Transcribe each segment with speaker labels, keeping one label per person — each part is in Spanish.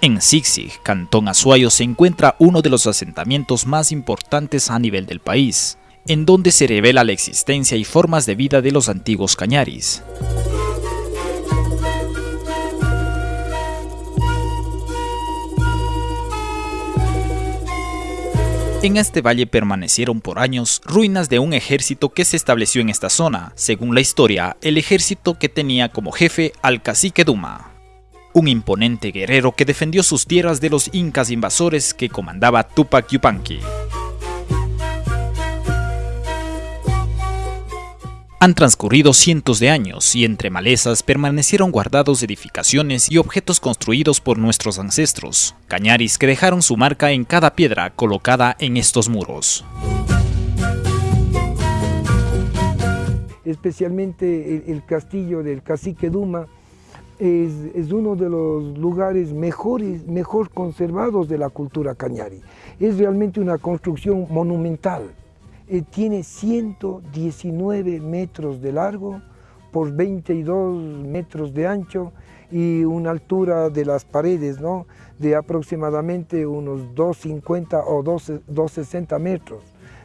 Speaker 1: En Zigzig, Cantón Azuayo, se encuentra uno de los asentamientos más importantes a nivel del país, en donde se revela la existencia y formas de vida de los antiguos cañaris. En este valle permanecieron por años ruinas de un ejército que se estableció en esta zona, según la historia, el ejército que tenía como jefe al cacique Duma, un imponente guerrero que defendió sus tierras de los incas invasores que comandaba Tupac Yupanqui. Han transcurrido cientos de años y entre malezas permanecieron guardados edificaciones y objetos construidos por nuestros ancestros, cañaris que dejaron su marca en cada piedra colocada en estos muros.
Speaker 2: Especialmente el, castillo del cacique Duma es, uno de los lugares mejores, mejor conservados de la cultura cañari. Es realmente una construcción monumental. Eh, tiene 119 metros de largo por 22 metros de ancho y una altura de las paredes ¿no? de aproximadamente unos 250 o 260 metros.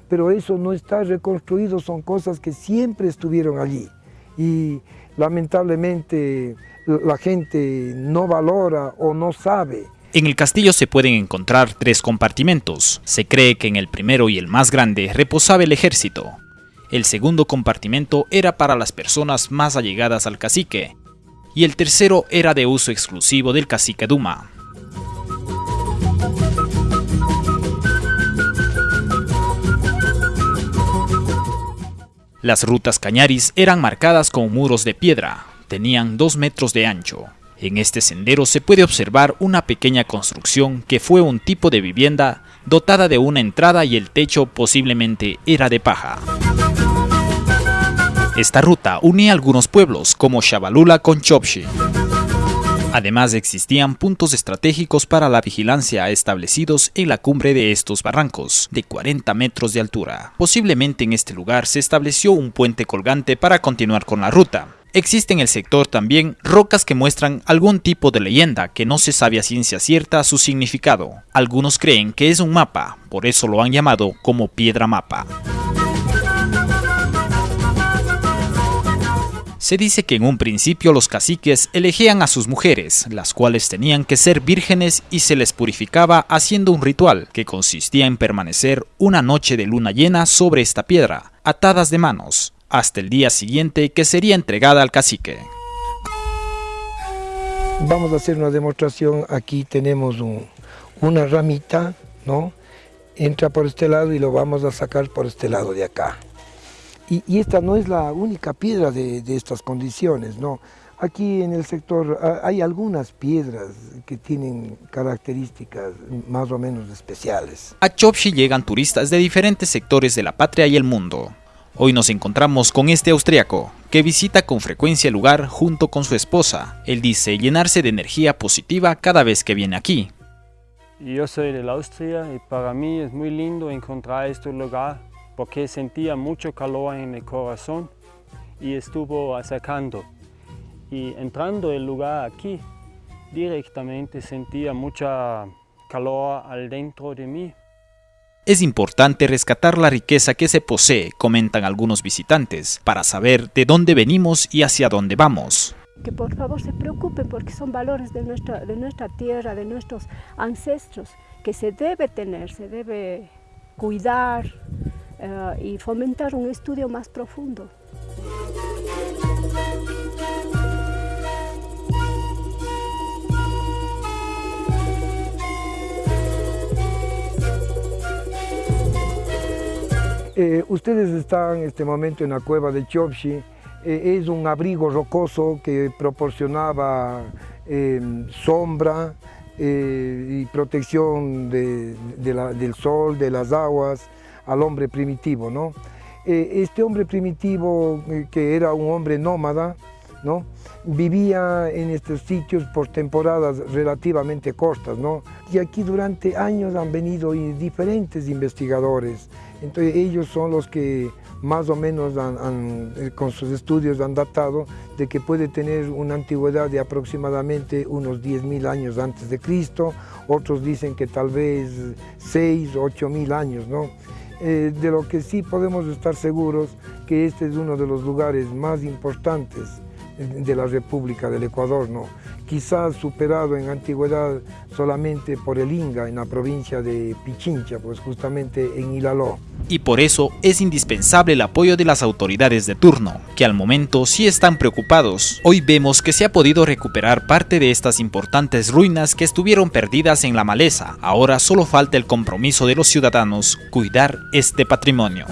Speaker 2: Pero eso no está reconstruido, son cosas que siempre estuvieron allí. Y lamentablemente la gente no valora o no sabe
Speaker 1: en el castillo se pueden encontrar tres compartimentos. Se cree que en el primero y el más grande reposaba el ejército. El segundo compartimento era para las personas más allegadas al cacique, y el tercero era de uso exclusivo del cacique Duma. Las rutas cañaris eran marcadas con muros de piedra, tenían dos metros de ancho, en este sendero se puede observar una pequeña construcción que fue un tipo de vivienda dotada de una entrada y el techo posiblemente era de paja. Esta ruta unía algunos pueblos como Shabalula con Chopshi. Además existían puntos estratégicos para la vigilancia establecidos en la cumbre de estos barrancos, de 40 metros de altura. Posiblemente en este lugar se estableció un puente colgante para continuar con la ruta. Existe en el sector también rocas que muestran algún tipo de leyenda que no se sabe a ciencia cierta su significado. Algunos creen que es un mapa, por eso lo han llamado como piedra mapa. Se dice que en un principio los caciques elegían a sus mujeres, las cuales tenían que ser vírgenes y se les purificaba haciendo un ritual que consistía en permanecer una noche de luna llena sobre esta piedra, atadas de manos, hasta el día siguiente que sería entregada al cacique.
Speaker 2: Vamos a hacer una demostración, aquí tenemos una ramita, ¿no? Entra por este lado y lo vamos a sacar por este lado de acá. Y, esta no es la única piedra de, de, estas condiciones, ¿no? Aquí en el sector hay algunas piedras que tienen características más o menos especiales.
Speaker 1: A Chopshi llegan turistas de diferentes sectores de la patria y el mundo. Hoy nos encontramos con este austriaco, que visita con frecuencia el lugar junto con su esposa. Él dice llenarse de energía positiva cada vez que viene aquí.
Speaker 3: Yo soy de Austria y para mí es muy lindo encontrar este lugar porque sentía mucho calor en el corazón y estuvo acercando. Y entrando el lugar aquí, directamente sentía mucha calor al dentro de mí
Speaker 1: es importante rescatar la riqueza que se posee, comentan algunos visitantes, para saber de dónde venimos y hacia dónde vamos.
Speaker 4: Que por favor se preocupen porque son valores de nuestra, de nuestra tierra, de nuestros ancestros, que se debe tener, se debe cuidar eh, y fomentar un estudio más profundo.
Speaker 2: Eh, ustedes están en este momento en la cueva de Chopshi, eh, es un abrigo rocoso que proporcionaba em, sombra y protección del sol, de las aguas al hombre primitivo. ¿no? este hombre primitivo, que era un hombre nómada, ¿no? Vivía en estos sitios por temporadas relativamente cortas, ¿no? Y aquí durante años han venido diferentes investigadores, entonces ellos son los que más o menos eh, con sus estudios han datado de que puede tener una antigüedad de aproximadamente unos 10.000 años antes de Cristo, otros dicen que tal vez 6 o 8.000 años, ¿no? Eh, de lo que sí podemos estar seguros que este es uno de los lugares más importantes de la República del Ecuador, ¿no? quizás superado en antigüedad solamente por el Inga en la provincia de Pichincha, pues justamente en Ilaló.
Speaker 1: Y por eso es indispensable el apoyo de las autoridades de turno, que al momento sí están preocupados. Hoy vemos que se ha podido recuperar parte de estas importantes ruinas que estuvieron perdidas en la maleza. Ahora solo falta el compromiso de los ciudadanos cuidar este patrimonio.